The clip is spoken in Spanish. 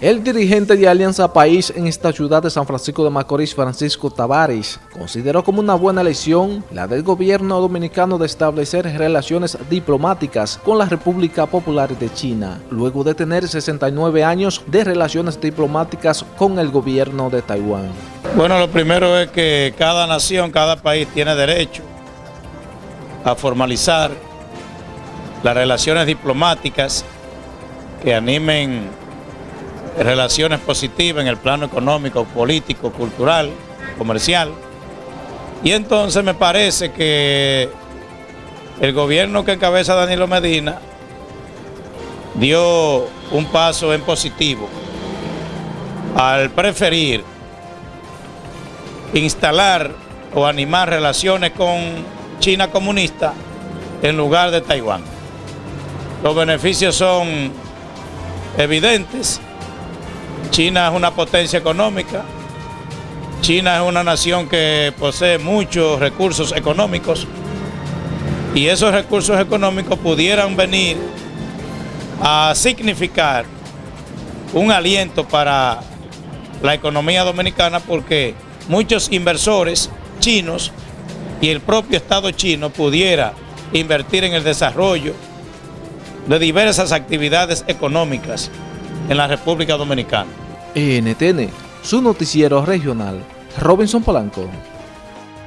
El dirigente de Alianza País en esta ciudad de San Francisco de Macorís, Francisco Tavares, consideró como una buena elección la del gobierno dominicano de establecer relaciones diplomáticas con la República Popular de China, luego de tener 69 años de relaciones diplomáticas con el gobierno de Taiwán. Bueno, lo primero es que cada nación, cada país tiene derecho a formalizar las relaciones diplomáticas que animen relaciones positivas en el plano económico, político, cultural, comercial. Y entonces me parece que el gobierno que encabeza Danilo Medina dio un paso en positivo al preferir instalar o animar relaciones con China comunista en lugar de Taiwán. Los beneficios son evidentes China es una potencia económica, China es una nación que posee muchos recursos económicos. Y esos recursos económicos pudieran venir a significar un aliento para la economía dominicana porque muchos inversores chinos y el propio Estado chino pudiera invertir en el desarrollo de diversas actividades económicas en la República Dominicana. NTN, su noticiero regional, Robinson Polanco.